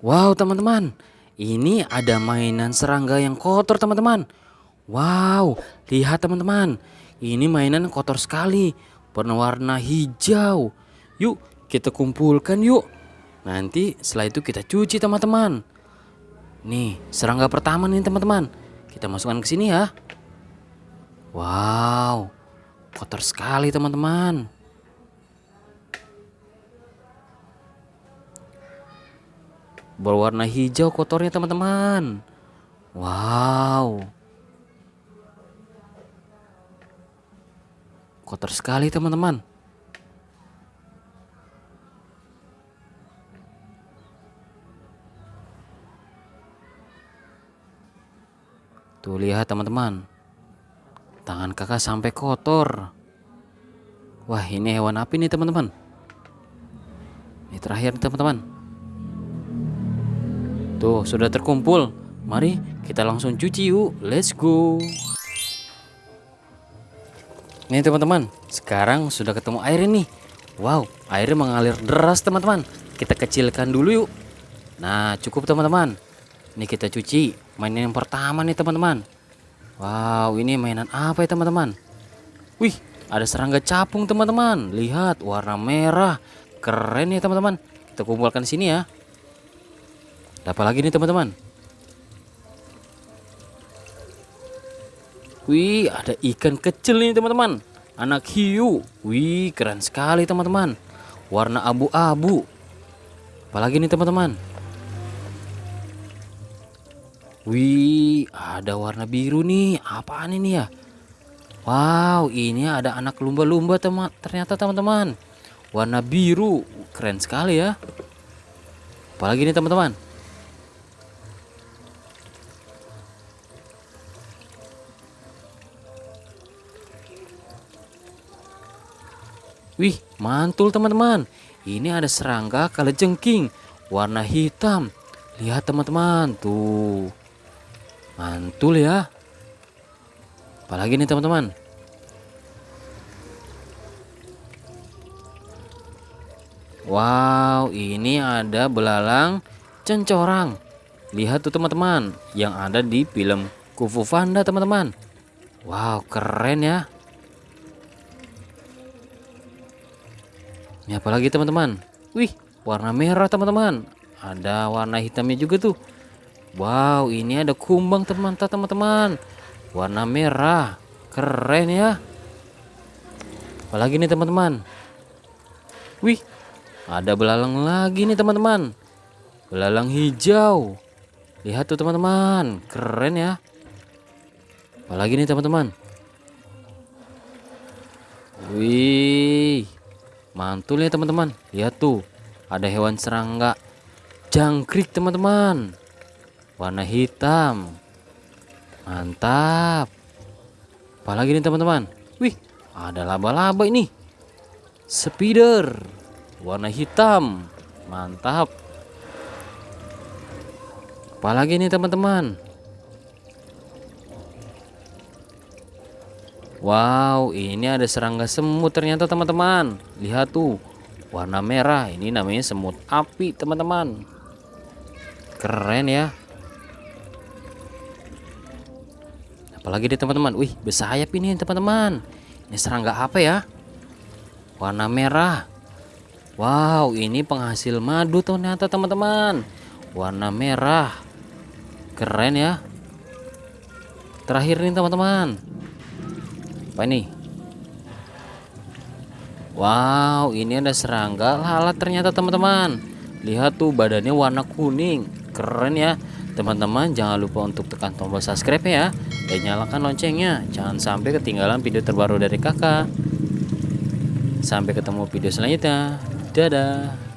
Wow teman-teman, ini ada mainan serangga yang kotor teman-teman. Wow, lihat teman-teman, ini mainan kotor sekali, berwarna hijau. Yuk kita kumpulkan yuk. Nanti setelah itu kita cuci teman-teman. Nih serangga pertama nih teman-teman, kita masukkan ke sini ya. Wow, kotor sekali teman-teman. Berwarna hijau kotornya teman-teman. Wow. Kotor sekali teman-teman. Tuh lihat teman-teman. Tangan kakak sampai kotor. Wah ini hewan api nih teman-teman. Ini terakhir teman-teman. Tuh, sudah terkumpul. Mari kita langsung cuci yuk. Let's go. Nih teman-teman, sekarang sudah ketemu air ini. Wow, airnya mengalir deras teman-teman. Kita kecilkan dulu yuk. Nah, cukup teman-teman. Ini kita cuci. Mainan yang pertama nih teman-teman. Wow, ini mainan apa ya teman-teman? Wih, ada serangga capung teman-teman. Lihat, warna merah. Keren ya teman-teman. Kita kumpulkan sini ya. Apa lagi nih teman-teman? Wih, ada ikan kecil nih teman-teman. Anak hiu. Wih, keren sekali teman-teman. Warna abu-abu. Apalagi nih teman-teman? Wih, ada warna biru nih. Apaan ini ya? Wow, ini ada anak lumba-lumba teman. Ternyata teman-teman. Warna biru. Keren sekali ya. Apalagi nih teman-teman? Mantul teman-teman. Ini ada serangga kalajengking warna hitam. Lihat teman-teman, tuh. Mantul ya. Apalagi nih teman-teman. Wow, ini ada belalang cencorang. Lihat tuh teman-teman, yang ada di film Kufu Panda teman-teman. Wow, keren ya. Ini apalagi teman-teman? Wih, warna merah teman-teman. Ada warna hitamnya juga tuh. Wow, ini ada kumbang teman-teman. Warna merah. Keren ya. Apalagi nih teman-teman? Wih, ada belalang lagi nih teman-teman. Belalang hijau. Lihat tuh teman-teman, keren ya. Apalagi nih teman-teman? Wih, Mantul ya teman-teman. Lihat tuh, ada hewan serangga jangkrik teman-teman. Warna hitam. Mantap. Apalagi nih teman-teman? Wih, ada laba-laba ini. Spider. Warna hitam. Mantap. Apalagi nih teman-teman? Wow, ini ada serangga semut ternyata teman-teman. Lihat tuh, warna merah. Ini namanya semut api, teman-teman. Keren ya. Apalagi deh teman-teman. Wih, bersayap ini teman-teman. Ini serangga apa ya? Warna merah. Wow, ini penghasil madu ternyata teman-teman. Warna merah. Keren ya. Terakhir nih teman-teman apa ini? Wow ini ada serangga. Lalat ternyata teman-teman. Lihat tuh badannya warna kuning. Keren ya. Teman-teman jangan lupa untuk tekan tombol subscribe ya. Dan nyalakan loncengnya. Jangan sampai ketinggalan video terbaru dari kakak. Sampai ketemu video selanjutnya. Dadah